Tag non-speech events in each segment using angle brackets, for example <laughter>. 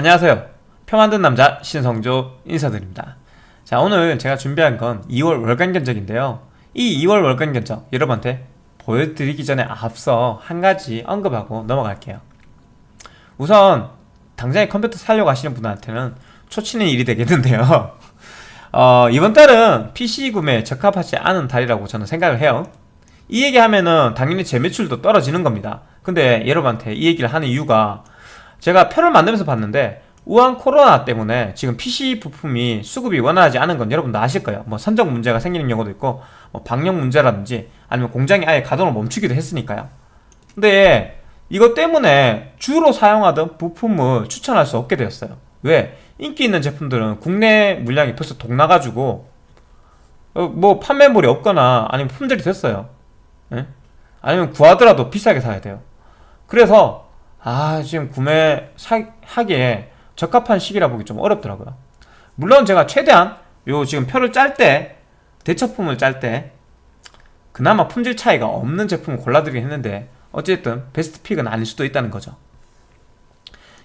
안녕하세요. 표 만든 남자 신성조 인사드립니다. 자 오늘 제가 준비한 건 2월 월간 견적인데요. 이 2월 월간 견적 여러분한테 보여드리기 전에 앞서 한 가지 언급하고 넘어갈게요. 우선 당장에 컴퓨터 사려고 하시는 분한테는 초치는 일이 되겠는데요. <laughs> 어, 이번 달은 PC 구매에 적합하지 않은 달이라고 저는 생각을 해요. 이 얘기하면은 당연히 제 매출도 떨어지는 겁니다. 근데 여러분한테 이 얘기를 하는 이유가 제가 표를 만들면서 봤는데 우한 코로나 때문에 지금 PC 부품이 수급이 원활하지 않은 건 여러분도 아실 거예요. 뭐 선적 문제가 생기는 경우도 있고 뭐 방역 문제라든지 아니면 공장이 아예 가동을 멈추기도 했으니까요. 근데 이것 때문에 주로 사용하던 부품을 추천할 수 없게 되었어요. 왜? 인기 있는 제품들은 국내 물량이 벌써 동나가지고 어, 뭐 판매물이 없거나 아니면 품절이 됐어요. 예? 아니면 구하더라도 비싸게 사야 돼요. 그래서 아 지금 구매하기에 적합한 시기라 보기 좀 어렵더라고요. 물론 제가 최대한 요 지금 표를 짤 때 대처품을 짤 때 그나마 품질 차이가 없는 제품을 골라드리긴 했는데 어쨌든 베스트 픽은 아닐 수도 있다는 거죠.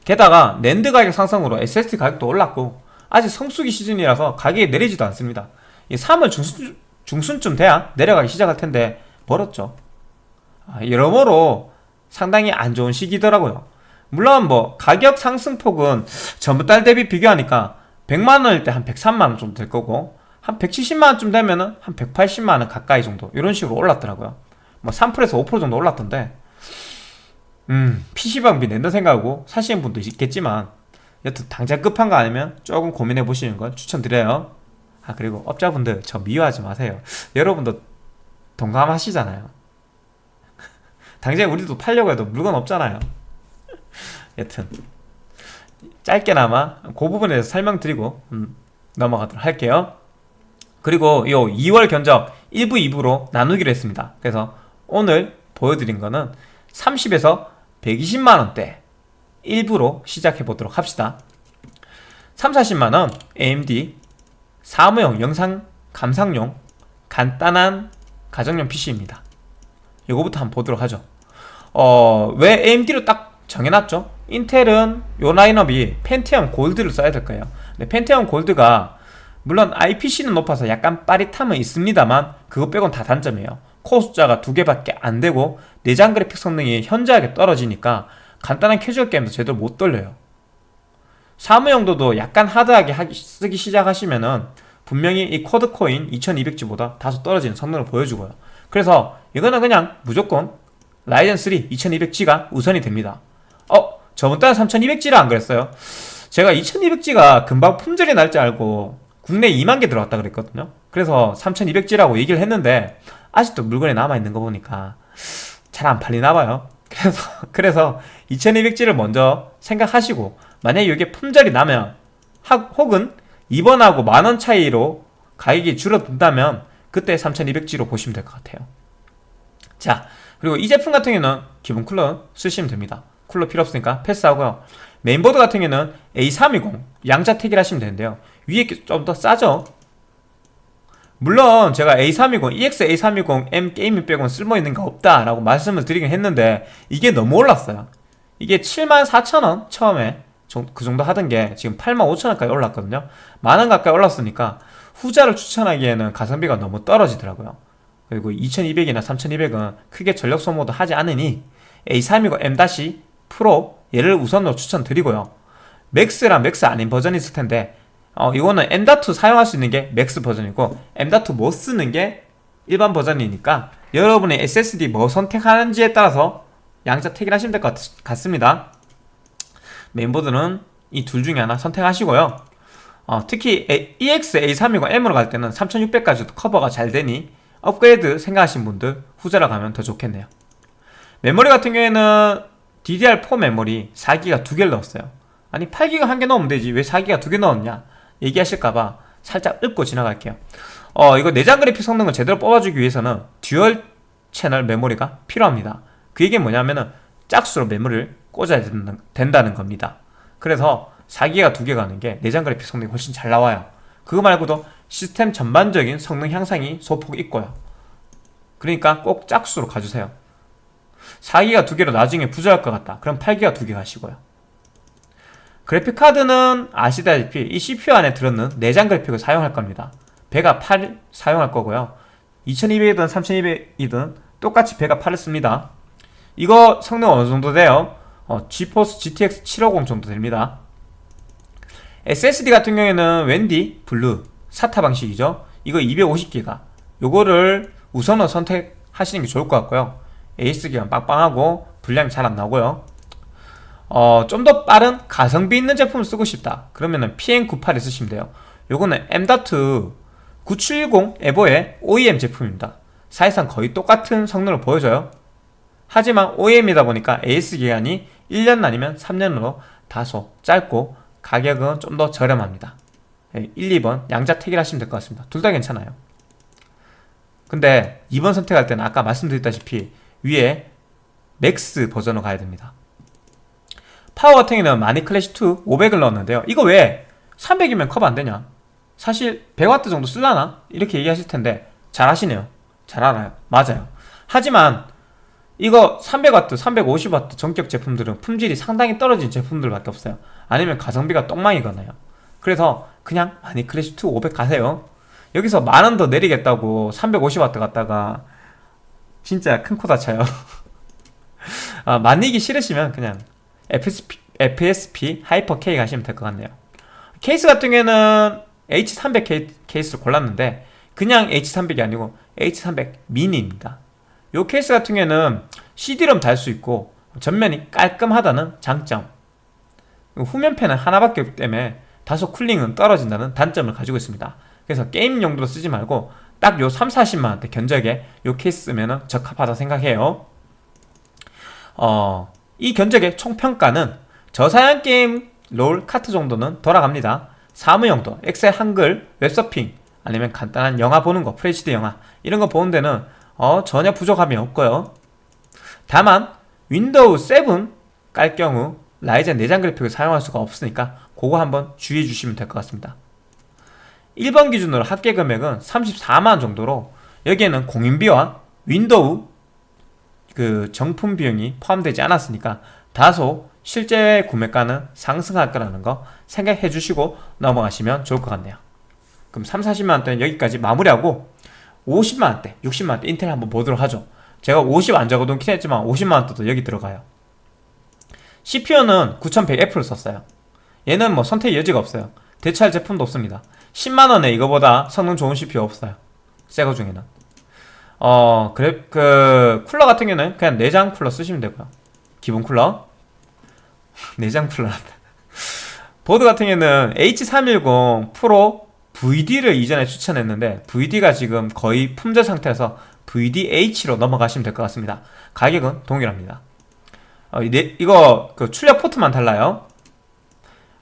게다가 랜드 가격 상승으로 SSD 가격도 올랐고 아직 성수기 시즌이라서 가격이 내리지도 않습니다. 이 3월 중순, 중순쯤 돼야 내려가기 시작할 텐데 벌었죠. 아, 여러모로 상당히 안 좋은 시기더라고요. 물론 뭐 가격 상승폭은 전부 달 대비 비교하니까 100만원일 때 한 103만원 정도 될 거고 한 170만원쯤 되면은 한 180만원 가까이 정도 이런 식으로 올랐더라고요. 뭐 3%에서 5% 정도 올랐던데 음 PC방비 낸다 생각하고 사시는 분도 있겠지만 여튼 당장 급한 거 아니면 조금 고민해 보시는 건 추천드려요. 아 그리고 업자분들 저 미워하지 마세요. 여러분도 동감하시잖아요 당장 우리도 팔려고 해도 물건 없잖아요. 여튼. 짧게나마 그 부분에 대해서 설명드리고 음, 넘어가도록 할게요. 그리고 요 2월 견적 1부 2부로 나누기로 했습니다. 그래서 오늘 보여드린 거는 30에서 120만원대 1부로 시작해 보도록 합시다. 3, 40만원 AMD 사무용 영상 감상용 간단한 가정용 PC입니다. 이거부터 한번 보도록 하죠 어, 왜 AMD로 딱 정해놨죠? 인텔은 요 라인업이 펜티엄 골드를 써야 될 거예요. 근데 펜티엄 골드가 물론 IPC는 높아서 약간 빠릿함은 있습니다만 그거 빼곤 다 단점이에요. 코어 숫자가 두 개밖에 안 되고 내장 그래픽 성능이 현저하게 떨어지니까 간단한 캐주얼 게임도 제대로 못 돌려요. 사무 용도도 약간 하드하게 하기, 쓰기 시작하시면은 분명히 이 코드코인 2200G보다 다소 떨어지는 성능을 보여주고요. 그래서 이거는 그냥 무조건 라이젠 3 2200G가 우선이 됩니다 어? 저번 달에 3200G라 안 그랬어요? 제가 2200G가 금방 품절이 날 줄 알고 국내에 2만 개 들어왔다 그랬거든요 그래서 3200G라고 얘기를 했는데 아직도 물건이 남아있는 거 보니까 잘 안 팔리나 봐요 <laughs> 그래서 그래서 2200G를 먼저 생각하시고 만약에 이게 품절이 나면 하, 혹은 이번하고 만원 차이로 가격이 줄어든다면 그때 3200G로 보시면 될 것 같아요 자 그리고 이 제품 같은 경우는 기본 쿨러 쓰시면 됩니다. 쿨러 필요 없으니까 패스하고요. 메인보드 같은 경우는 A320 양자 택일 하시면 되는데요. 위에 좀 더 싸죠? 물론 제가 A320, EX A320M Gaming 빼고는 쓸모있는 거 없다 라고 말씀을 드리긴 했는데 이게 너무 올랐어요. 이게 74,000원 처음에 그 정도 하던 게 지금 85,000원까지 올랐거든요. 만원 가까이 올랐으니까 후자를 추천하기에는 가성비가 너무 떨어지더라고요 그리고 2200이나 3200은 크게 전력 소모도 하지 않으니 A320M- Pro 얘를 우선으로 추천드리고요. MAX랑 MAX 아닌 버전이 있을 텐데 어, 이거는 M.2 사용할 수 있는 게 MAX 버전이고 M.2 못 쓰는 게 일반 버전이니까 여러분의 SSD 뭐 선택하는지에 따라서 양자 택일하시면 될 것 같습니다. 메인보드는 이둘 중에 하나 선택하시고요. 어, 특히 EX A320M으로 갈 때는 3600까지도 커버가 잘 되니 업그레이드 생각하신 분들 후자로 가면 더 좋겠네요. 메모리 같은 경우에는 DDR4 메모리 4기가 두 개를 넣었어요. 아니 8기가 한 개 넣으면 되지. 왜 4기가 두 개 넣었냐? 얘기하실까봐 살짝 읊고 지나갈게요. 어 이거 내장 그래픽 성능을 제대로 뽑아주기 위해서는 dual 채널 메모리가 필요합니다. 그 얘기는 뭐냐면은 짝수로 메모리를 꽂아야 된다는 겁니다. 그래서 4기가 두개 가는 게 내장 그래픽 성능이 훨씬 잘 나와요. 그거 말고도 시스템 전반적인 성능 향상이 소폭 있고요. 그러니까 꼭 짝수로 가주세요. 4기가 두 개로 나중에 부족할 것 같다. 그럼 8기가 두 개 가시고요. 그래픽카드는 아시다시피 이 CPU 안에 들었는 내장 그래픽을 사용할 겁니다. Vega 8 사용할 거고요. 2200이든 3200이든 똑같이 Vega 8을 씁니다. 이거 성능 어느 정도 돼요? 어, GeForce GTX 750 정도 됩니다. SSD 같은 경우에는 웬디, Blue, SATA 방식이죠. 이거 250기가. 요거를 우선은 선택하시는 게 좋을 것 같고요. AS기가 빵빵하고 분량이 잘 안 나오고요. 어, 좀 더 빠른 가성비 있는 제품을 쓰고 싶다. 그러면은 PN98을 쓰시면 돼요. 요거는 M.2 970 에버의 OEM 제품입니다. 사실상 거의 똑같은 성능을 보여줘요. 하지만 OEM이다 보니까 AS 기간이 1년 아니면 3년으로 다소 짧고 가격은 좀 더 저렴합니다 1, 2번 양자택일 하시면 될 것 같습니다. 둘 다 괜찮아요. 근데 2번 선택할 때는 아까 말씀드렸다시피 위에 MAX 버전으로 가야 됩니다. 파워 같은 경우는 마닉 Classic2 500을 넣었는데요. 이거 왜 300이면 커버 안 되냐? 사실 100W 정도 쓸라나? 이렇게 얘기하실 텐데 잘 하시네요. 잘 알아요. 맞아요. 하지만 이거 300W, 350W 정격 제품들은 품질이 상당히 떨어진 제품들밖에 없어요. 아니면 가성비가 똥망이거나요 그래서 그냥 마닉 Classic2 500 가세요. 여기서 만 원 더 내리겠다고 350W 갔다가 진짜 큰 코 다쳐요. <laughs> 아, 마닉이 싫으시면 그냥 FSP, FSP Hyper K 가시면 될 것 같네요. 케이스 같은 경우에는 H300 케이스를 골랐는데 그냥 H300이 아니고 H300 Mini입니다. 이 케이스 같은 경우에는 CD롬 달 수 있고 전면이 깔끔하다는 장점. 후면팬은 하나밖에 없기 때문에 다소 쿨링은 떨어진다는 단점을 가지고 있습니다. 그래서 게임 용도로 쓰지 말고 딱 요 3, 40만원대 견적에 요 케이스 쓰면 적합하다 생각해요. 어, 이 견적의 총평가는 저사양 게임 롤 카트 정도는 돌아갑니다. 사무용도, 엑셀 한글, 웹서핑 아니면 간단한 영화 보는 거, FHD 영화 이런 거 보는 데는 어, 전혀 부족함이 없고요. 다만 윈도우 7 깔 경우 라이젠 내장 그래픽을 사용할 수가 없으니까 그거 한번 주의해 주시면 될 것 같습니다. 1번 기준으로 합계 금액은 34만 정도로 여기에는 공임비와 윈도우 그 정품 비용이 포함되지 않았으니까 다소 실제 구매가는 상승할 거라는 거 생각해 주시고 넘어가시면 좋을 것 같네요. 그럼 3, 40만원대는 여기까지 마무리하고 50만원대, 60만원대 인텔 한번 보도록 하죠. 제가 50 안 적어놓긴 했지만 50만원대도 여기 들어가요. CPU는 9100F를 썼어요 얘는 뭐 선택 여지가 없어요. 대체할 제품도 없습니다. 10만원에 이거보다 성능 좋은 CPU 없어요. 새거 중에는. 어 그래 그 쿨러 같은 경우는 그냥 내장 쿨러 쓰시면 되고요. 기본 쿨러? <laughs> 내장 쿨러란다. 보드 같은 경우는 H310 프로 VD를 이전에 추천했는데 VD가 지금 거의 품절 상태에서 VDH로 넘어가시면 될 것 같습니다. 가격은 동일합니다. 어, 네, 이거 그 출력 포트만 달라요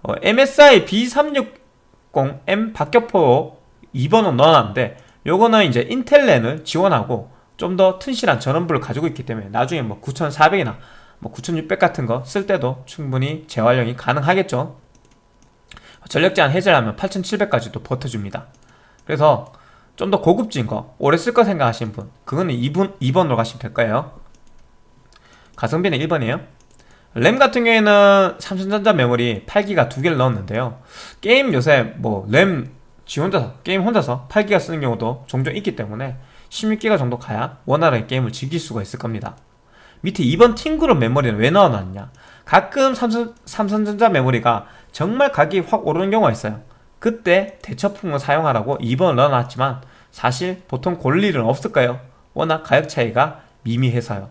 어, MSI B360M 박격포 2번은 넣어놨는데 요거는 이제 인텔랜을 지원하고 좀 더 튼실한 전원부를 가지고 있기 때문에 나중에 뭐 9400이나 뭐 9600 같은 거 쓸 때도 충분히 재활용이 가능하겠죠. 전력 제한 해제하면 8700까지도 버텨줍니다. 그래서 좀 더 고급진 거 오래 쓸 거 생각하시는 분 그거는 2번, 2번으로 가시면 될 거예요. 가성비는 1번이에요 램 같은 경우에는 삼성전자 메모리 8기가 두 개를 넣었는데요. 게임 요새 뭐 램 지 혼자서 게임 혼자서 8기가 쓰는 경우도 종종 있기 때문에 16기가 정도 가야 원활하게 게임을 즐길 수가 있을 겁니다. 밑에 2번 팅그룹 메모리는 왜 넣어놨냐? 가끔 삼성, 삼성전자 메모리가 정말 가격이 확 오르는 경우가 있어요. 그때 대처품을 사용하라고 2번을 넣어놨지만 사실 보통 볼 일은 없을까요? 워낙 가격 차이가 미미해서요.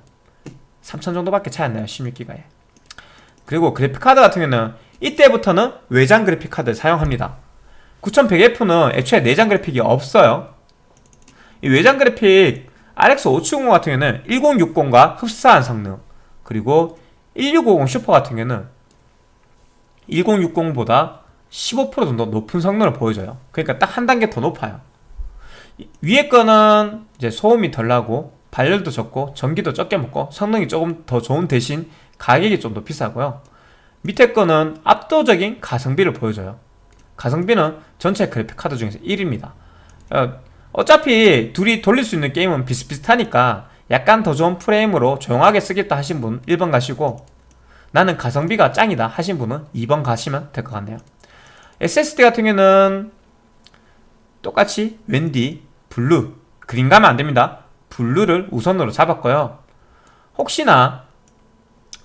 3천 정도밖에 차이 안 나요 16기가에 그리고 그래픽카드 같은 경우는 이때부터는 외장 그래픽카드를 사용합니다. 9100F는 애초에 내장 그래픽이 없어요. 이 외장 그래픽 RX 570 같은 경우는 1060과 흡사한 성능 그리고 1650 슈퍼 같은 경우는 1060보다 15% 정도 높은 성능을 보여줘요. 그러니까 딱 한 단계 더 높아요. 위에 거는 이제 소음이 덜 나고 발열도 적고 전기도 적게 먹고 성능이 조금 더 좋은 대신 가격이 좀 더 비싸고요. 밑에 거는 압도적인 가성비를 보여줘요. 가성비는 전체 그래픽 카드 중에서 1위입니다. 어, 어차피 둘이 돌릴 수 있는 게임은 비슷비슷하니까 약간 더 좋은 프레임으로 조용하게 쓰겠다 하신 분 1번 가시고 나는 가성비가 짱이다 하신 분은 2번 가시면 될 것 같네요. SSD 같은 경우는 똑같이 웬디, Blue, Green 가면 안됩니다 Blue를 우선으로 잡았고요. 혹시나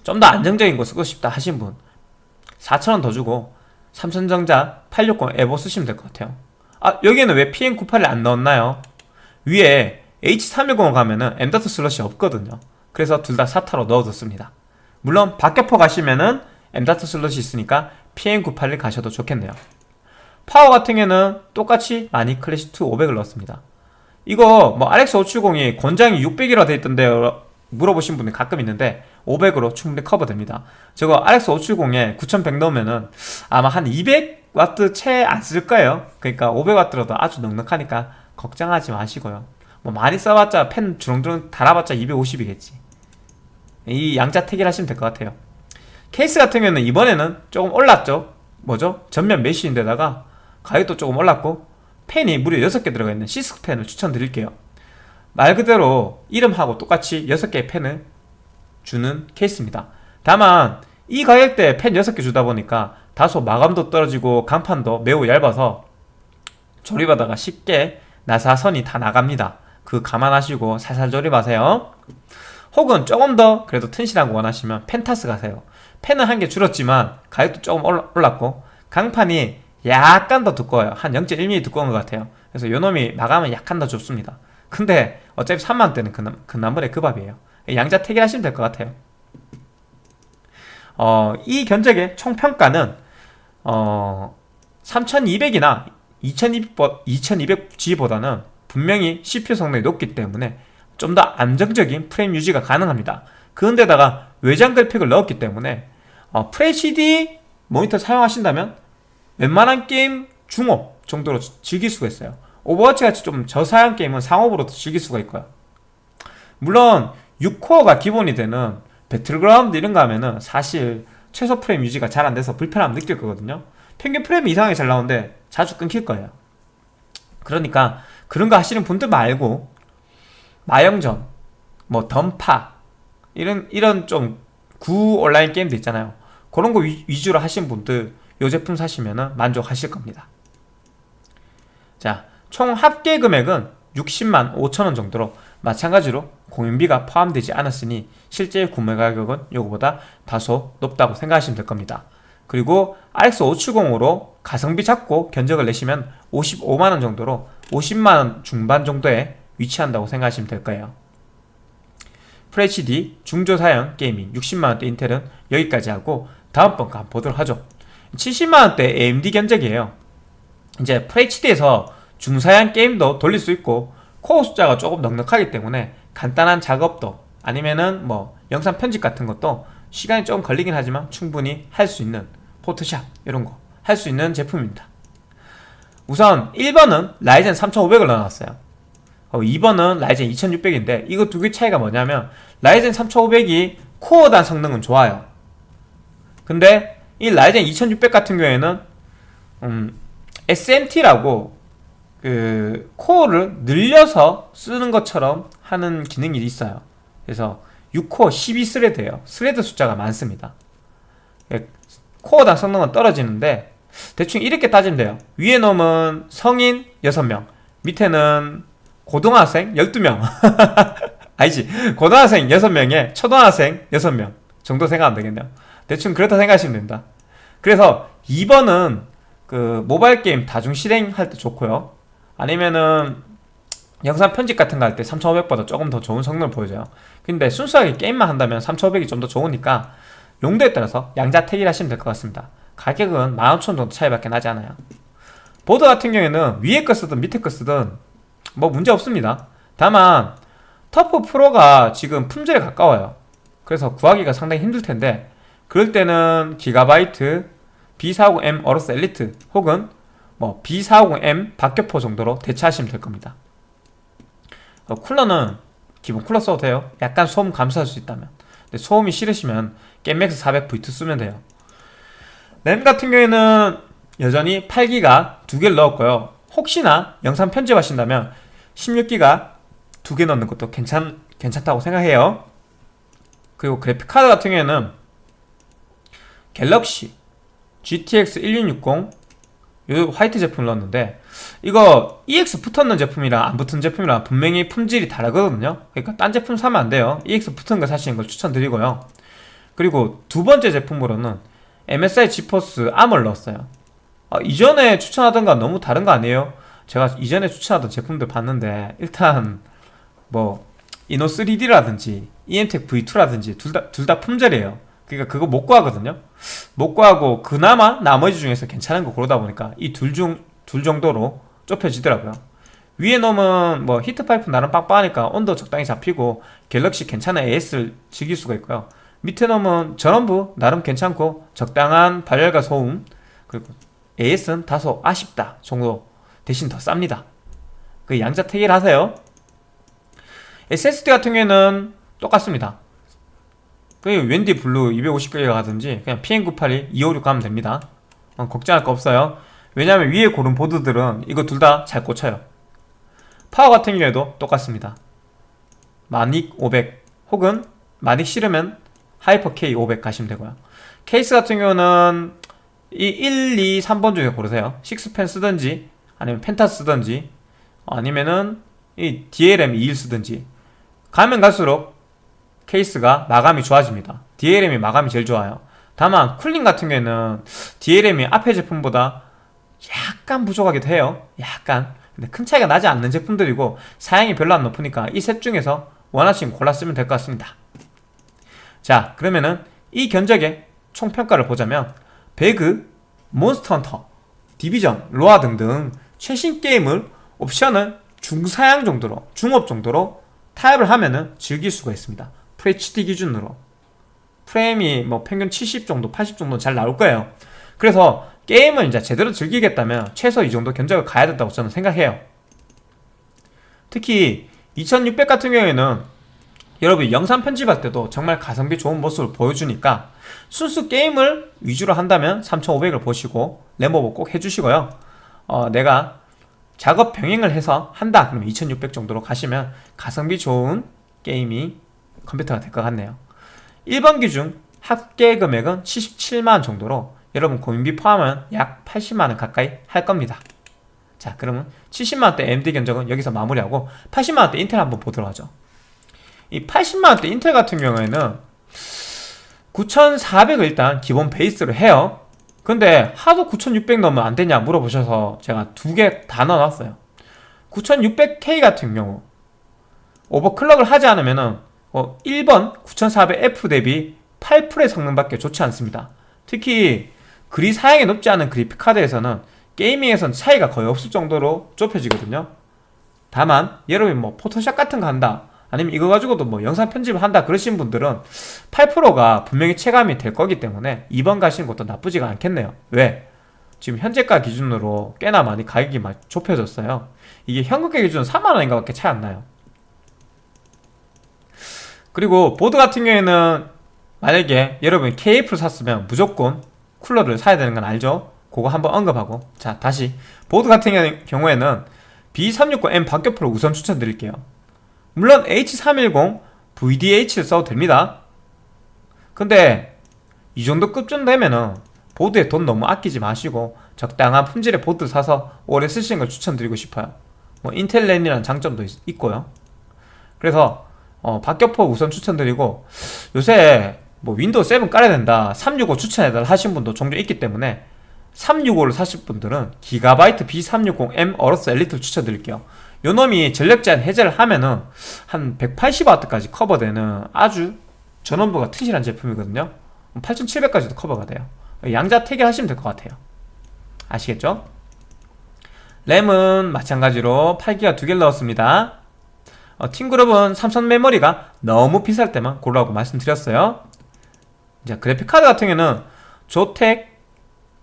좀 더 안정적인 거 쓰고 싶다 하신 분 4,000원 더 주고 삼성전자 860 EVO 쓰시면 될 것 같아요. 아 여기에는 왜 PM98을 안 넣었나요? 위에 H310 가면은 M.2 슬롯이 없거든요. 그래서 둘 다 SATA로 넣어뒀습니다. 물론 박격포 가시면은 M.2 슬롯이 있으니까 PM98을 가셔도 좋겠네요. 파워 같은 경우는 똑같이 마닉 Classic2 500을 넣었습니다 이거 뭐 RX570이 권장이 600이라 돼 있던데 물어보신 분이 가끔 있는데 500으로 충분히 커버됩니다. 저거 RX570에 9100 넣으면은 아마 한 200W 채 안 쓸 거예요. 그러니까 500W라도 아주 넉넉하니까 걱정하지 마시고요. 뭐 많이 써봤자 펜 주렁주렁 달아봤자 250이겠지. 이 양자택일 하시면 될 것 같아요. 케이스 같은 경우는 이번에는 조금 올랐죠? 뭐죠? 전면 메쉬인데다가 가격도 조금 올랐고 팬이 무려 6개 들어가 있는 Six Fan을 추천드릴게요. 말 그대로 이름하고 똑같이 6개의 팬을 주는 케이스입니다. 다만 이 가격대에 팬 6개 주다 보니까 다소 마감도 떨어지고 강판도 매우 얇아서 조립하다가 쉽게 나사선이 다 나갑니다. 그 감안하시고 살살 조립하세요. 혹은 조금 더 그래도 튼실한 거 원하시면 펜타스 가세요. 펜은 한 개 줄었지만 가격도 조금 올랐고 강판이 약간 더 두꺼워요. 한 0.1mm 두꺼운 것 같아요. 그래서 요놈이 마감은 약간 더 좁습니다. 근데 어차피 3만원대는 그, 그 나물의 그 밥이에요. 양자 택일하시면 될 것 같아요. 어, 이 견적의 총평가는 어, 3200이나 2200G보다는 분명히 CPU 성능이 높기 때문에 좀 더 안정적인 프레임 유지가 가능합니다. 그런데다가 외장 그래픽을 넣었기 때문에 어, FHD 모니터 사용하신다면 웬만한 게임 중옵 정도로 즐길 수가 있어요. 오버워치 같이 좀 저사양 게임은 상옵으로도 즐길 수가 있고요. 물론 6코어가 기본이 되는 배틀그라운드 이런 거 하면은 사실 최소 프레임 유지가 잘 안 돼서 불편함 느낄 거거든요. 평균 프레임이 이상하게 잘 나오는데 자주 끊길 거예요. 그러니까 그런 거 하시는 분들 말고 마영전, 뭐 던파 이런 이런 좀 구 온라인 게임도 있잖아요. 그런 거 위, 주로 하신 분들 이 제품 사시면 만족하실 겁니다. 자, 총 합계 금액은 60만 5천원 정도로 마찬가지로 공인비가 포함되지 않았으니 실제 구매 가격은 이거보다 다소 높다고 생각하시면 될 겁니다. 그리고 RX570으로 가성비 잡고 견적을 내시면 55만원 정도로 50만원 중반 정도에 위치한다고 생각하시면 될 거예요. FHD 중저사양 gaming 60만원대 인텔은 여기까지 하고 다음번 거 한번 보도록 하죠 70만원대 AMD 견적이에요. 이제 FHD에서 중사양 게임도 돌릴 수 있고 코어 숫자가 조금 넉넉하기 때문에 간단한 작업도 아니면은 뭐 영상 편집 같은 것도 시간이 조금 걸리긴 하지만 충분히 할 수 있는 포토샵 이런 거 할 수 있는 제품입니다. 우선 1번은 라이젠 3500을 넣어놨어요. 2번은 어, 라이젠 2600인데 이거 두 개 차이가 뭐냐면 라이젠 3500이 코어당 성능은 좋아요. 근데 이 라이젠 2600 같은 경우에는 음, SMT라고 그 코어를 늘려서 쓰는 것처럼 하는 기능이 있어요. 그래서 6코어 12thread예요. thread 숫자가 많습니다. 예, 코어당 성능은 떨어지는데 대충 이렇게 따지면 돼요. 위에 놈은 성인 6명 밑에는 고등학생 12명. <laughs> 아니지 고등학생 6명에 초등학생 6명 정도 생각하면 되겠네요 대충 그렇다 생각하시면 됩니다. 그래서 2번은 그 모바일 게임 다중 실행할 때 좋고요. 아니면은 영상 편집 같은 거 할 때 3500보다 조금 더 좋은 성능을 보여줘요. 근데 순수하게 게임만 한다면 3500이 좀 더 좋으니까 용도에 따라서 양자택일 하시면 될 것 같습니다. 가격은 15,000원 정도 차이밖에 나지 않아요. 보드 같은 경우에는 위에 거 쓰든 밑에 거 쓰든 뭐 문제 없습니다. 다만 터프 프로가 지금 품절에 가까워요. 그래서 구하기가 상당히 힘들 텐데 그럴 때는 기가바이트 B450M 어로스 엘리트 혹은 뭐 B450M 박격포 정도로 대체하시면 될 겁니다. 어, 쿨러는 기본 쿨러 써도 돼요. 약간 소음 감수할 수 있다면. 근데 소음이 싫으시면 겜맥스 400V2 쓰면 돼요. 램 같은 경우에는 여전히 8기가 두 개를 넣었고요. 혹시나 영상 편집하신다면 16기가 두 개 넣는 것도 괜찮, 괜찮다고 생각해요. 그리고 그래픽카드 같은 경우에는 갤럭시 GTX 1660 요 화이트 제품을 넣었는데 이거 EX 붙었는 제품이랑 안 붙은 제품이랑 분명히 품질이 다르거든요. 그러니까 딴 제품 사면 안 돼요. EX 붙은 거 사시는 걸 추천드리고요. 그리고 두 번째 제품으로는 MSI 지포스 암을 넣었어요. 아, 이전에 추천하던 건 너무 다른 거 아니에요? 제가 이전에 추천하던 제품들 봤는데 일단 뭐 이노 3D라든지 EMTEC V2라든지 둘 다 둘 다 품절이에요 그러니까 그거 못 구하거든요. 못 구하고 그나마 나머지 중에서 괜찮은 거 고르다 보니까 이 둘 중 둘 정도로 좁혀지더라고요. 위에 놈은 뭐 히트파이프 나름 빵빵하니까 온도 적당히 잡히고 갤럭시 괜찮은 AS를 즐길 수가 있고요. 밑에 놈은 전원부 나름 괜찮고 적당한 발열과 소음 그리고 AS는 다소 아쉽다 정도 대신 더 쌉니다. 그 양자 택일 하세요. SSD 같은 경우에는 똑같습니다 그 웬디 블루 250기가 가든지 그냥 PM982 256 가면 됩니다. 어, 걱정할 거 없어요. 왜냐하면 위에 고른 보드들은 이거 둘 다 잘 꽂혀요. 파워 같은 경우에도 똑같습니다. 마닉 500 혹은 마닉 싫으면 하이퍼 K 500 가시면 되고요. 케이스 같은 경우는 이 1, 2, 3번 중에 고르세요. 식스펜 쓰든지 아니면 펜타 쓰든지 아니면은 이 DLM 21 쓰든지 가면 갈수록 케이스가 마감이 좋아집니다. DLM이 마감이 제일 좋아요. 다만 cooling 같은 경우에는 DLM이 앞에 제품보다 약간 부족하기도 해요. 약간. 근데 큰 차이가 나지 않는 제품들이고 사양이 별로 안 높으니까 이 셋 중에서 원하시면 골라 쓰면 될 것 같습니다. 자 그러면은 이 견적의 총평가를 보자면 배그, 몬스터 헌터, 디비전, 로아 등등 최신 게임을 옵션을 중사양 정도로 중업 정도로 타협을 하면은 즐길 수가 있습니다 FHD 기준으로. 프레임이 뭐 평균 70 정도 80 정도 잘 나올 거예요. 그래서 게임을 이제 제대로 즐기겠다면 최소 이 정도 견적을 가야 된다고 저는 생각해요. 특히 2600 같은 경우에는 여러분 영상 편집할 때도 정말 가성비 좋은 모습을 보여주니까 순수 게임을 위주로 한다면 3500을 보시고 램버버 꼭 해주시고요. 어, 내가 작업 병행을 해서 한다. 그러면 2600 정도로 가시면 가성비 좋은 게임이 컴퓨터가 될 것 같네요. 1번 기준 합계 금액은 77만원 정도로 여러분 고민비 포함은 약 80만원 가까이 할 겁니다. 자 그러면 70만원대 AMD 견적은 여기서 마무리하고 80만원대 인텔 한번 보도록 하죠. 이 80만원대 인텔 같은 경우에는 9400을 일단 기본 베이스로 해요. 근데 하도 9600 넣으면 안되냐 물어보셔서 제가 두 개 다 넣어놨어요. 9600K 같은 경우 오버클럭을 하지 않으면은 어, 1번 9400F 대비 8%의 성능밖에 좋지 않습니다. 특히 그리 사양이 높지 않은 그래픽 카드에서는 게이밍에선 차이가 거의 없을 정도로 좁혀지거든요. 다만 여러분이 뭐 포토샵 같은 거 한다 아니면 이거 가지고도 뭐 영상 편집을 한다 그러신 분들은 8%가 분명히 체감이 될 거기 때문에 2번 가시는 것도 나쁘지가 않겠네요. 왜? 지금 현재가 기준으로 꽤나 많이 가격이 좁혀졌어요. 이게 현금가 기준 4만원인가 밖에 차이 안 나요 그리고 보드 같은 경우에는 만약에 여러분이 KF를 샀으면 무조건 쿨러를 사야 되는 건 알죠? 그거 한번 언급하고. 자 다시. 보드 같은 경우에는 B360M 박격포를 우선 추천드릴게요. 물론 H310 VDH를 써도 됩니다. 근데 이 정도 급쯤 되면은 보드에 돈 너무 아끼지 마시고 적당한 품질의 보드 사서 오래 쓰시는 걸 추천드리고 싶어요. 뭐 인텔 랜이라는 장점도 있, 고요. 그래서 어, 박격포 우선 추천드리고 요새 뭐 윈도우 7 깔아야 된다 365 추천해달라 하신 분도 종종 있기 때문에 365를 사실 분들은 기가바이트 B360M 어로스 엘리트를 추천드릴게요. 요 놈이 전력 제한 해제를 하면은 한 180W까지 커버되는 아주 전원부가 튼실한 제품이거든요. 8700까지도 커버가 돼요. 양자 태결하시면 될 것 같아요. 아시겠죠? 램은 마찬가지로 8기가 두 개를 넣었습니다 어, 팀그룹은 삼성 메모리가 너무 비쌀 때만 고르라고 말씀드렸어요. 자 그래픽카드 같은 경우는 조텍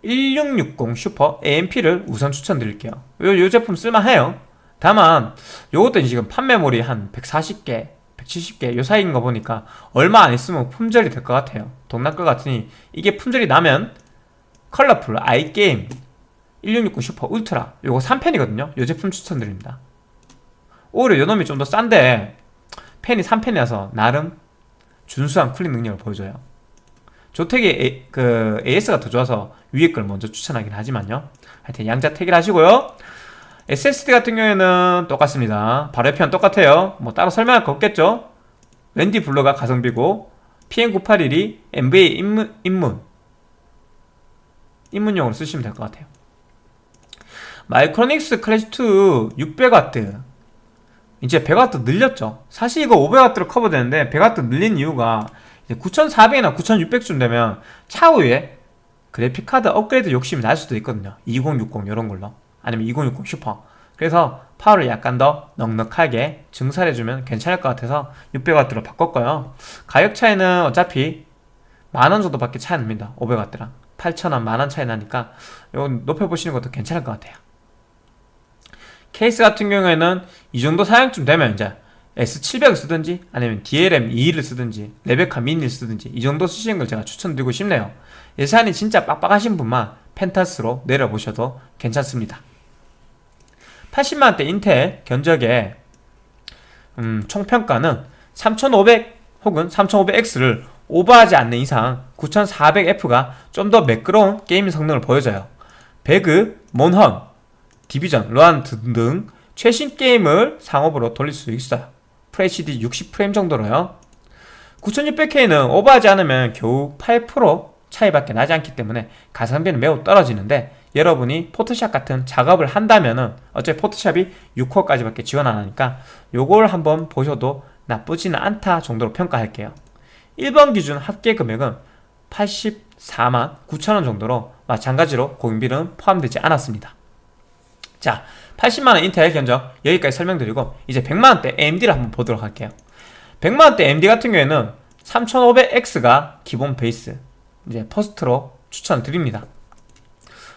1660 슈퍼 AMP를 우선 추천드릴게요. 요, 요 제품 쓸만해요. 다만 요것도 지금 판매몰이 한 140개 170개 요 사이인 거 보니까 얼마 안 있으면 품절이 될 것 같아요. 동날 것 같으니 이게 품절이 나면 컬러풀 아이게임 1660 슈퍼 울트라 요거 3팬이거든요. 요 제품 추천드립니다 오히려 요놈이 좀 더 싼데 팬이 3팬이라서 나름 준수한 cooling 능력을 보여줘요. 조택이 A, 그 AS가 더 좋아서 위에 걸 먼저 추천하긴 하지만요. 하여튼 양자 택일 하시고요. SSD 같은 경우에는 똑같습니다. 바로 옆이랑 똑같아요. 뭐 따로 설명할 거 없겠죠? wendy 블러가 가성비고 PM981이 MVA 입문, 입문. 입문용으로 쓰시면 될 것 같아요. 마이크로닉스 클래시2 600W 이제 100W 늘렸죠. 사실 이거 500W로 커버되는데 100W 늘린 이유가 9400이나 9600쯤 되면 차후에 그래픽카드 업그레이드 욕심이 날 수도 있거든요. 2060 이런 걸로. 아니면 2060 슈퍼. 그래서 파워를 약간 더 넉넉하게 증설해주면 괜찮을 것 같아서 600W로 바꿨고요. 가격 차이는 어차피 만원 정도밖에 차이 납니다. 500W랑. 8,000원 만원 차이 나니까. 이거 높여보시는 것도 괜찮을 것 같아요 케이스 같은 경우에는 이 정도 사양쯤 되면 이제 S700을 쓰든지 아니면 DLM 21을 쓰든지 레베카 미니를 쓰든지 이 정도 쓰시는 걸 제가 추천드리고 싶네요. 예산이 진짜 빡빡하신 분만 펜타스로 내려보셔도 괜찮습니다. 80만원대 인텔 견적에 음, 총평가는 3500 혹은 3500X를 오버하지 않는 이상 9400F가 좀 더 매끄러운 게임 성능을 보여줘요. 배그, 몬헌, 디비전, 로안 등등 최신 게임을 상업으로 돌릴 수 있어요. FHD 60프레임 정도로요. 9600K는 오버하지 않으면 겨우 8% 차이밖에 나지 않기 때문에 가성비는 매우 떨어지는데 여러분이 포토샵 같은 작업을 한다면은 어차피 포토샵이 6호까지밖에 지원 안 하니까 요걸 한번 보셔도 나쁘지는 않다 정도로 평가할게요. 1번 기준 합계 금액은 84만 9천원 정도로 마찬가지로 공인비는 포함되지 않았습니다 자 80만원 인텔 견적 여기까지 설명드리고 이제 100만원대 AMD를 한번 보도록 할게요 100만원대 AMD 같은 경우에는 3500X가 기본 베이스 이제 first로 추천드립니다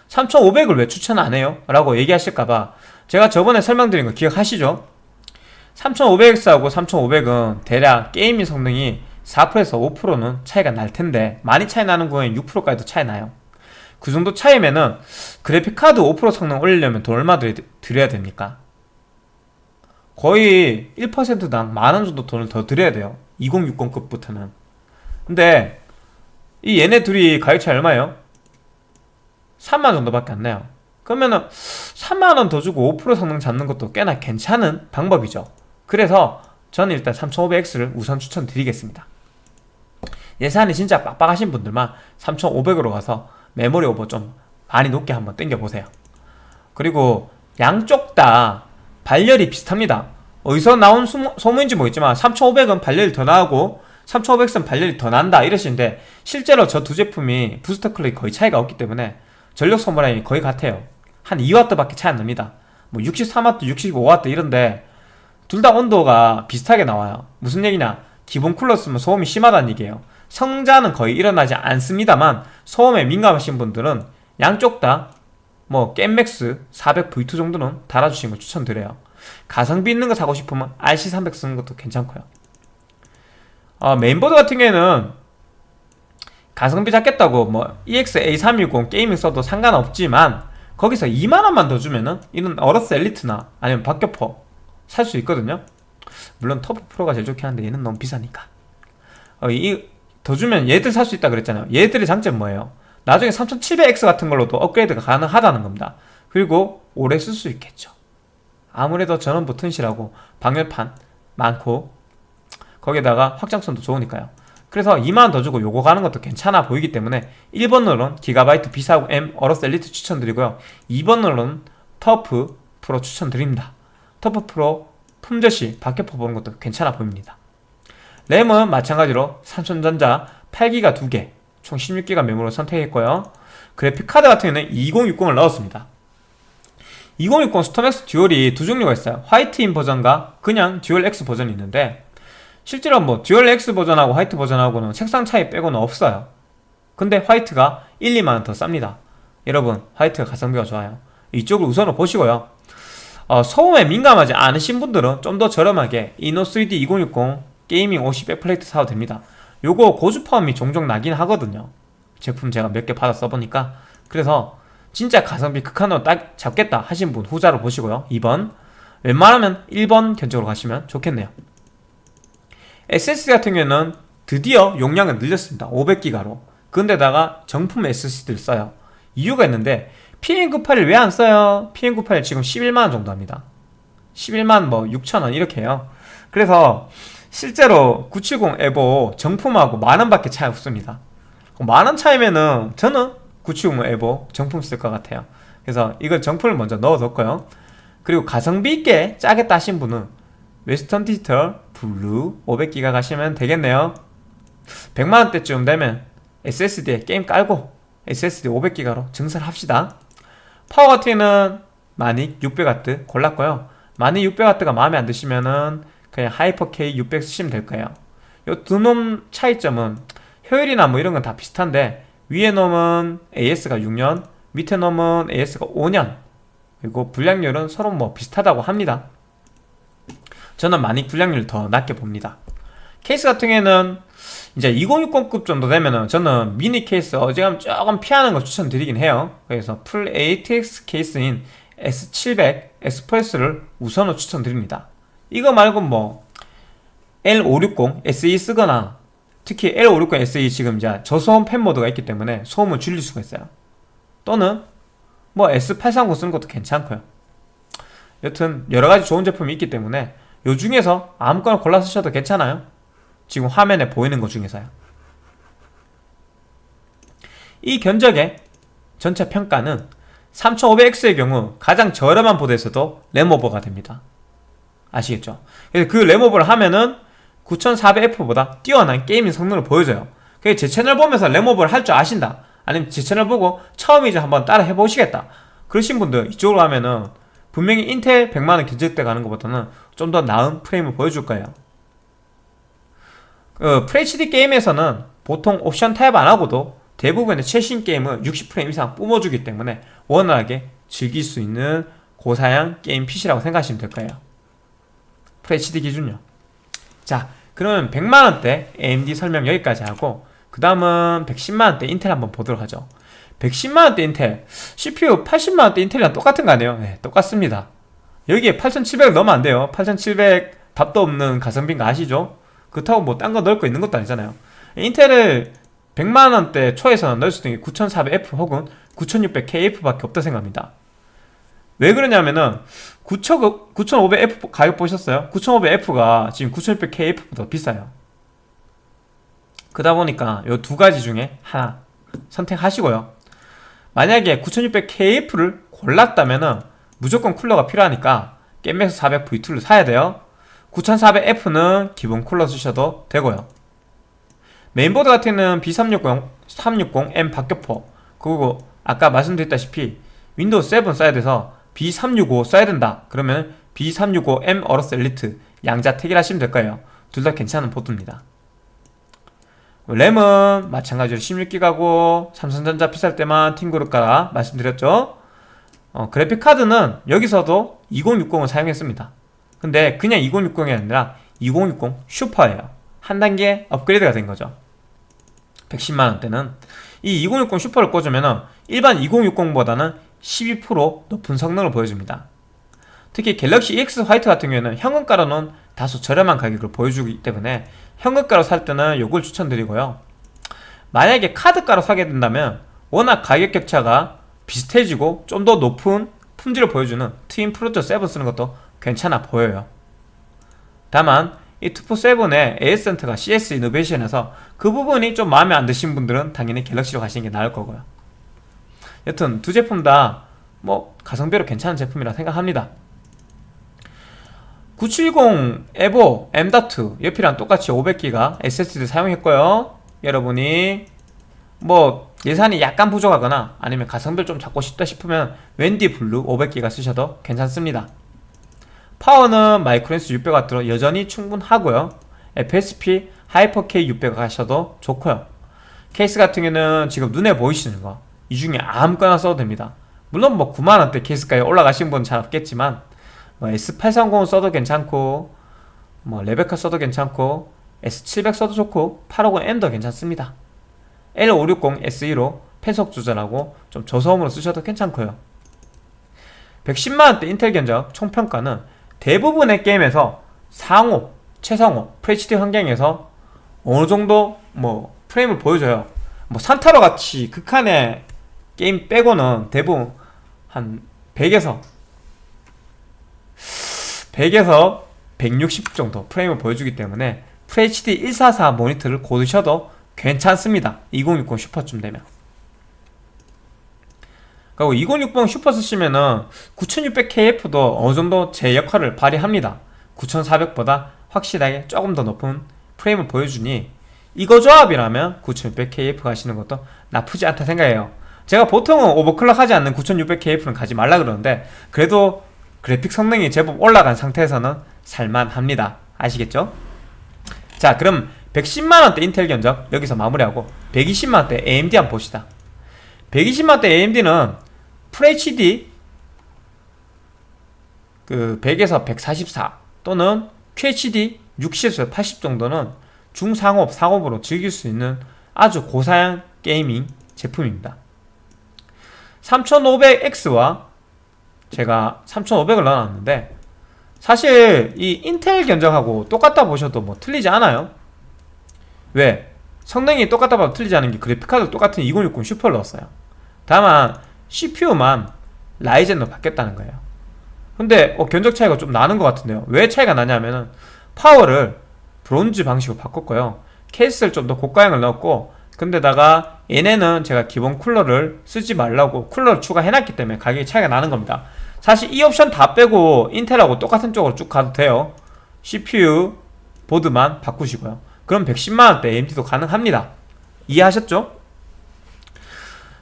3500을 왜 추천 안 해요? 라고 얘기하실까봐 제가 저번에 설명드린 거 기억하시죠? 3500X하고 3500은 대략 gaming 성능이 4%에서 5%는 차이가 날 텐데 많이 차이 나는 거에 6%까지도 차이 나요 그 정도 차이면은 그래픽카드 5% 성능 올리려면 돈 얼마 들여야 됩니까? 거의 1%당 만 원 정도 돈을 더 들여야 돼요. 2060급부터는. 근데 이 얘네 둘이 가격 차이 얼마예요? 3만 정도밖에 안 나요. 그러면은 3만원 더 주고 5% 성능 잡는 것도 꽤나 괜찮은 방법이죠. 그래서 저는 일단 3500X를 우선 추천드리겠습니다. 예산이 진짜 빡빡하신 분들만 3500으로 가서 메모리 오버 좀 많이 높게 한번 땡겨보세요. 그리고 양쪽 다 발열이 비슷합니다. 어디서 나온 소문인지 모르겠지만 3500은 발열이 더 나고 3500은 발열이 더 난다 이러시는데 실제로 저 두 제품이 부스터 클럭이 거의 차이가 없기 때문에 전력 소모량이 거의 같아요. 한 2W 밖에 차이 안 납니다. 뭐 63W, 65W 이런데 둘 다 온도가 비슷하게 나와요. 무슨 얘기냐? 기본 쿨러 쓰면 소음이 심하다는 얘기예요 성자는 거의 일어나지 않습니다만 소음에 민감하신 분들은 양쪽 다 뭐 겜맥스 400V2 정도는 달아주시는 걸 추천드려요. 가성비 있는 거 사고 싶으면 RC300 쓰는 것도 괜찮고요. 어, 메인보드 같은 경우에는 가성비 잡겠다고 뭐 EX-A310 게이밍 써도 상관없지만 거기서 2만원만 더 주면은 이런 어로스 엘리트나 아니면 박격포 살 수 있거든요. 물론 터프 프로가 제일 좋긴 한데 얘는 너무 비싸니까. 어, 이 더 주면 얘들 살 수 있다 그랬잖아요. 얘들의 장점 뭐예요? 나중에 3700X 같은 걸로도 업그레이드가 가능하다는 겁니다. 그리고 오래 쓸 수 있겠죠. 아무래도 전원부 튼실하고 방열판 많고 거기에다가 확장성도 좋으니까요. 그래서 2만원 더 주고 요거 가는 것도 괜찮아 보이기 때문에 1번으로는 기가바이트 B450M 어로스 엘리트 추천드리고요. 2번으로는 터프 프로 추천드립니다. 터프 프로 품절시 박격포 보는 것도 괜찮아 보입니다 램은 마찬가지로 삼성전자 8기가 2개 총 16기가 메모리로 선택했고요. 그래픽카드 같은 경우는 2060을 넣었습니다. 2060 스톰엑스 듀얼이 두 종류가 있어요. 화이트인 버전과 그냥 듀얼 X 버전이 있는데 실제로 뭐 듀얼 X 버전하고 화이트 버전하고는 색상 차이 빼고는 없어요. 근데 화이트가 1, 2만원 더 쌉니다. 여러분 화이트가 가성비가 좋아요. 이쪽을 우선으로 보시고요. 어, 소음에 민감하지 않으신 분들은 좀 더 저렴하게 이노3D 2060 게이밍 50 백플레이트 사도 됩니다. 요거 고주파음이 종종 나긴 하거든요. 제품 제가 몇 개 받아 써보니까. 그래서 진짜 가성비 극한으로 딱 잡겠다 하신 분 후자로 보시고요. 2번. 웬만하면 1번 견적으로 가시면 좋겠네요. SSD 같은 경우에는 드디어 용량을 늘렸습니다. 500기가로. 근데다가 정품 SSD를 써요. 이유가 있는데 PM981 왜 안 써요? PM98 지금 11만원 정도 합니다. 11만 뭐 6천원 이렇게 해요. 그래서 실제로 970 EVO 정품하고 만원 밖에 차이 없습니다. 만원 차이면은 저는 970 EVO 정품 쓸 것 같아요. 그래서 이걸 정품을 먼저 넣어뒀고요. 그리고 가성비 있게 짜겠다 하신 분은 Western Digital Blue 500기가 가시면 되겠네요. 100만원대쯤 되면 SSD에 게임 깔고 SSD 500기가로 증설합시다. 파워 같은 경우는 마닉 600W 골랐고요. 마닉 600W가 마음에 안 드시면은 그냥 Hyper K 600 쓰시면 될 거예요. 이 두 놈 차이점은 효율이나 뭐 이런 건 다 비슷한데 위에 놈은 AS가 6년 밑에 놈은 AS가 5년. 그리고 불량률은 서로 뭐 비슷하다고 합니다. 저는 마닉 불량률 더 낮게 봅니다. 케이스 같은 경우에는 이제 2060급 정도 되면은 저는 미니 케이스 어지간하면 조금 피하는 걸 추천드리긴 해요. 그래서 풀 ATX 케이스인 S700 Express를 우선으로 추천드립니다 이거 말고 뭐 L560 SE 쓰거나 특히 L560 SE 지금 이제 저소음 팬 모드가 있기 때문에 소음을 줄일 수가 있어요. 또는 뭐 S830 쓰는 것도 괜찮고요. 여튼 여러가지 좋은 제품이 있기 때문에 요 중에서 아무거나 골라 쓰셔도 괜찮아요. 지금 화면에 보이는 것 중에서요. 이 견적의 전체 평가는 3500X의 경우 가장 저렴한 보드에서도 램오버가 됩니다 아시겠죠? 그래서 그 램오버를 하면은 9400F보다 뛰어난 게이밍 성능을 보여줘요. 그게 제 채널 보면서 램오버를 할줄 아신다. 아니면 제 채널 보고 처음이지 한번 따라 해보시겠다. 그러신 분들 이쪽으로 하면은 분명히 인텔 100만원 견적대 가는 것보다는 좀 더 나은 프레임을 보여줄 거예요. 그 FHD 게임에서는 보통 옵션 타협 안하고도 대부분의 최신 게임을 60프레임 이상 뿜어주기 때문에 원활하게 즐길 수 있는 고사양 게임 PC라고 생각하시면 될 거예요 FHD 기준요. 자 그러면 100만원대 AMD 설명 여기까지 하고 그 다음은 110만원대 인텔 한번 보도록 하죠. 110만원대 인텔 CPU 80만원대 인텔이랑 똑같은 거 아니에요? 네 똑같습니다. 여기에 8700 넣으면 안 돼요. 8700 답도 없는 가성비인 거 아시죠? 그렇다고 뭐 딴 거 넣을 거 있는 것도 아니잖아요. 인텔을 100만원대 초에서는 넣을 수 있는 게 9400F 혹은 9600KF 밖에 없다 생각합니다 왜 그러냐면은 9500F 가격 보셨어요? 9500F가 지금 9600KF보다 비싸요. 그러다 보니까 이 두 가지 중에 하나 선택하시고요. 만약에 9600KF를 골랐다면은 무조건 쿨러가 필요하니까 겜맥스 400 V2를 사야 돼요. 9400F는 기본 쿨러 쓰셔도 되고요. 메인보드 같은 경우는 B360, 360M 박격포 그리고 아까 말씀드렸다시피 윈도우 7 써야 돼서 B365 써야 된다. 그러면 B365M AORUS ELITE 양자 택일 하시면 될 거예요. 둘 다 괜찮은 보드입니다. 램은 마찬가지로 16기가고 삼성전자 비쌀 때만 팅그룹 가라 말씀드렸죠? 어, 그래픽카드는 여기서도 2060을 사용했습니다. 근데 그냥 2060이 아니라 2060 슈퍼예요. 한 단계 업그레이드가 된 거죠. 110만원대는. 이 2060 슈퍼를 꽂으면 일반 2060보다는 12% 높은 성능을 보여줍니다. 특히 갤럭시 EX 화이트 같은 경우에는 현금가로는 다소 저렴한 가격을 보여주기 때문에 현금가로 살 때는 요걸 추천드리고요. 만약에 카드가로 사게 된다면 워낙 가격 격차가 비슷해지고 좀 더 높은 품질을 보여주는 Twin Frozr 7 쓰는 것도 괜찮아 보여요. 다만 이 트포 7의 AS센터가 CS 이노베이션에서 그 부분이 좀 마음에 안 드신 분들은 당연히 갤럭시로 가시는 게 나을 거고요 여튼 두 제품 다 뭐 가성비로 괜찮은 제품이라 생각합니다. 970 EVO M.2 옆이랑 똑같이 500기가 SSD 사용했고요. 여러분이 뭐 예산이 약간 부족하거나 아니면 가성비를 좀 잡고 싶다 싶으면 웬디 블루 500기가 쓰셔도 괜찮습니다. 파워는 마이크로닉스 600W로 여전히 충분하고요. FSP Hyper K 600 가셔도 좋고요. 케이스 같은 경우는 지금 눈에 보이시는 거 이 중에 아무거나 써도 됩니다. 물론 뭐 9만원대 케이스까지 올라가신 분은 잘 없겠지만 뭐 S830 써도 괜찮고 뭐 레베카 써도 괜찮고 S700 써도 좋고 850M도 괜찮습니다. L560 SE로 펜속 조절하고 좀 저소음으로 쓰셔도 괜찮고요. 110만원대 인텔 견적 총평가는 대부분의 게임에서 상호, 최상호, FHD 환경에서 어느 정도 뭐 프레임을 보여줘요. 뭐 산타로 같이 극한의 게임 빼고는 대부분 한 100에서 100에서 160 정도 프레임을 보여주기 때문에 FHD 144 모니터를 고르셔도 괜찮습니다. 2060 슈퍼쯤 되면. 그리고 2060 슈퍼 쓰시면은 9600KF도 어느정도 제 역할을 발휘합니다. 9400보다 확실하게 조금 더 높은 프레임을 보여주니 이거 조합이라면 9600KF 가시는 것도 나쁘지 않다 생각해요 제가 보통은 오버클럭 하지 않는 9600KF는 가지 말라 그러는데 그래도 그래픽 성능이 제법 올라간 상태에서는 살만합니다. 아시겠죠? 자 그럼 110만원대 인텔 견적 여기서 마무리하고 120만원대 AMD 한번 봅시다. 120만원대 AMD는 FHD 그 100에서 144 또는 QHD 60에서 80 정도는 중상업, 상업으로 즐길 수 있는 아주 고사양 게이밍 제품입니다 3500X와 제가 3500을 넣어놨는데 사실 이 인텔 견적하고 똑같다 보셔도 뭐 틀리지 않아요. 왜? 성능이 똑같다 봐도 틀리지 않은 게 그래픽카드 똑같은 2060 슈퍼를 넣었어요. 다만 CPU만 Ryzen으로 바뀌었다는 거예요. 근데 어, 견적 차이가 좀 나는 것 같은데요. 왜 차이가 나냐면은 파워를 브론즈 방식으로 바꿨고요. 케이스를 좀 더 고가형을 넣었고 근데다가 얘네는 제가 기본 쿨러를 쓰지 말라고 쿨러를 추가해놨기 때문에 가격이 차이가 나는 겁니다. 사실 이 옵션 다 빼고 인텔하고 똑같은 쪽으로 쭉 가도 돼요. CPU 보드만 바꾸시고요. 그럼 110만원대 AMD도 가능합니다. 이해하셨죠?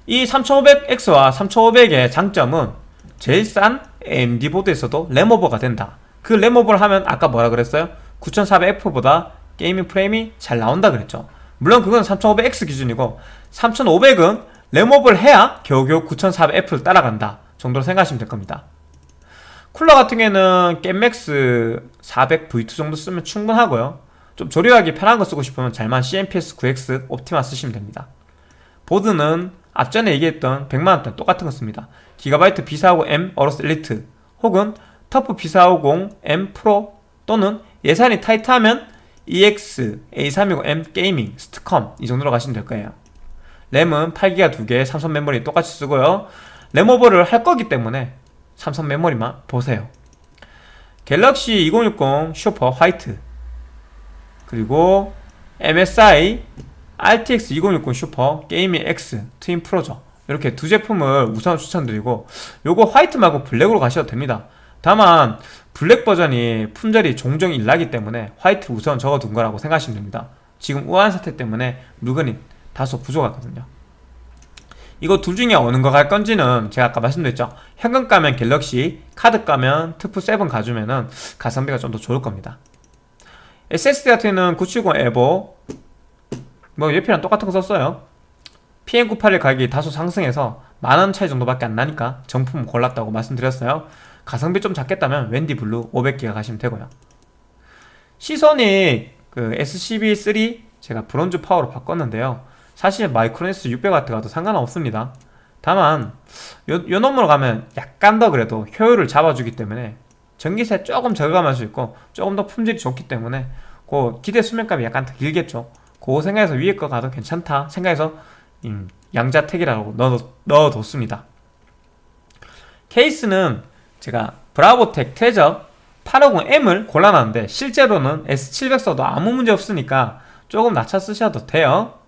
이 3500X와 3500의 장점은 제일 싼 AMD 보드에서도 램오버가 된다. 그 램오버를 하면 아까 뭐라 그랬어요? 9400F보다 게이밍 프레임이 잘 나온다 그랬죠. 물론 그건 3500X 기준이고 3500은 램오버를 해야 겨우겨우 9400F를 따라간다 정도로 생각하시면 될 겁니다. 쿨러 같은 경우에는 겜맥스 400V2 정도 쓰면 충분하고요. 좀 조립하기 편한 거 쓰고 싶으면 잘만 CNPS 9X OPTIMA 쓰시면 됩니다. 보드는 앞전에 얘기했던 100만원대 똑같은 거 씁니다. 기가바이트 B450M AORUS ELITE 혹은 TUF B450M PRO 또는 예산이 타이트하면 EX-A320M GAMING STCOM 이 정도로 가시면 될 거예요 램은 8기가 2개, 삼성 메모리 똑같이 쓰고요. 램오버를 할 거기 때문에 삼성 메모리만 보세요. 갤럭시 2060 슈퍼 화이트. 그리고 MSI RTX 2060 슈퍼 게이밍 X 트윈 프로죠 이렇게 두 제품을 우선 추천드리고 요거 화이트 말고 블랙으로 가셔도 됩니다. 다만 블랙 버전이 품절이 종종 일나기 때문에 화이트 우선 적어둔 거라고 생각하시면 됩니다. 지금 우한 사태 때문에 물건이 다소 부족하거든요. 이거 둘 중에 어느 거 갈 건지는 제가 아까 말씀드렸죠. 현금가면 갤럭시 카드가면 트포 7 가주면은 가성비가 좀 더 좋을 겁니다. SSD 같은 경우는 970 EVO 뭐 옆이랑 똑같은 거 썼어요. PM981 가격이 다소 상승해서 만원 차이 정도밖에 안 나니까 정품 골랐다고 말씀드렸어요. 가성비 좀 잡겠다면 웬디 블루 500기가 가시면 되고요. 시소닉 그 SCB3 제가 브론즈 파워로 바꿨는데요 사실 마이크로네스 600W 가도 상관없습니다. 다만 요, 요 놈으로 가면 약간 더 그래도 효율을 잡아주기 때문에 전기세 조금 절감할 수 있고 조금 더 품질이 좋기 때문에 그 기대 수명값이 약간 더 길겠죠. 그거 생각해서 위에 거 가도 괜찮다 생각해서 음, 양자택이라고 넣어, 넣어뒀습니다. 케이스는 제가 브라보텍 Treasure 850M을 골라놨는데 실제로는 S700 써도 아무 문제 없으니까 조금 낮춰 쓰셔도 돼요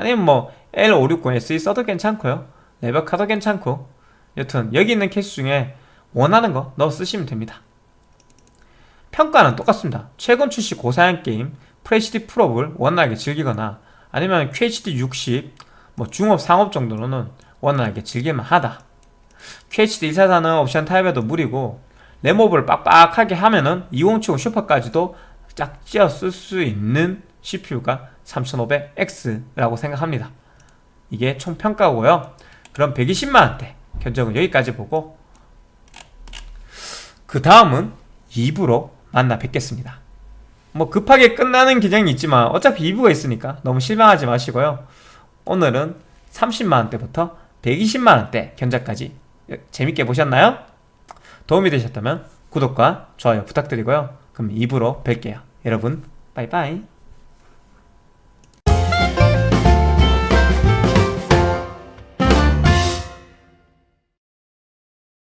아니면 뭐 L560SE 써도 괜찮고요. 레벨카도 괜찮고. 여튼 여기 있는 케이스 중에 원하는 거 넣어 쓰시면 됩니다. 평가는 똑같습니다. 최근 출시 고사양 게임 FHD 풀옵을 원활하게 즐기거나 아니면 QHD 60, 뭐 중옵, 상옵 정도로는 원활하게 즐길만 하다. QHD 144는 옵션 타입에도 무리고 램오버를 빡빡하게 하면은 2070 슈퍼까지도 짝 찌어 쓸 수 있는 CPU가 3500X라고 생각합니다. 이게 총 평가고요. 그럼 120만원대 견적은 여기까지 보고 그 다음은 2부로 만나 뵙겠습니다. 뭐 급하게 끝나는 기장이 있지만 어차피 2부가 있으니까 너무 실망하지 마시고요. 오늘은 30만원대부터 120만원대 견적까지 재밌게 보셨나요? 도움이 되셨다면 구독과 좋아요 부탁드리고요. 그럼 2부로 뵐게요. 여러분 빠이빠이